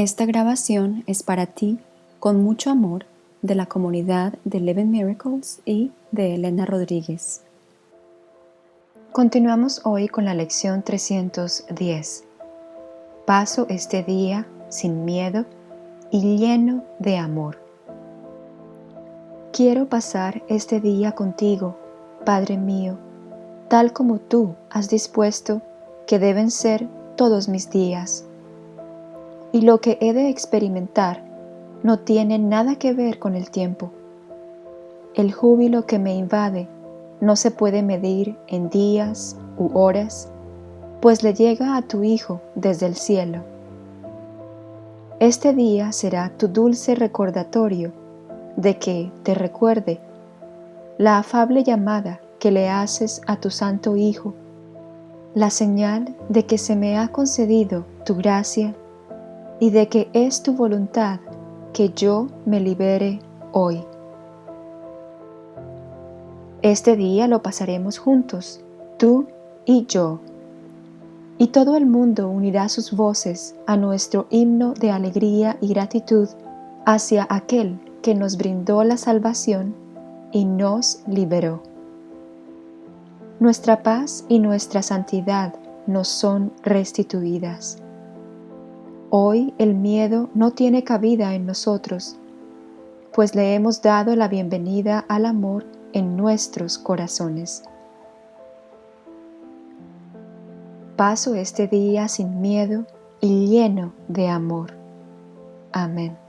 Esta grabación es para ti con mucho amor de la comunidad de Eleven Miracles y de Elena Rodríguez. Continuamos hoy con la lección 310. Paso este día sin miedo y lleno de amor. Quiero pasar este día contigo, Padre mío, tal como tú has dispuesto que deben ser todos mis días. Y lo que he de experimentar no tiene nada que ver con el tiempo. El júbilo que me invade no se puede medir en días u horas, pues le llega a tu Hijo desde el cielo. Este día será tu dulce recordatorio de que te recuerde la afable llamada que le haces a tu Santo Hijo, la señal de que se me ha concedido tu gracia y de que es tu voluntad que yo me libere hoy. Este día lo pasaremos juntos, tú y yo. Y todo el mundo unirá sus voces a nuestro himno de alegría y gratitud hacia aquel que nos brindó la salvación y nos liberó. Nuestra paz y nuestra santidad nos son restituidas. Hoy el miedo no tiene cabida en nosotros, pues le hemos dado la bienvenida al amor en nuestros corazones. Paso este día sin miedo y lleno de amor. Amén.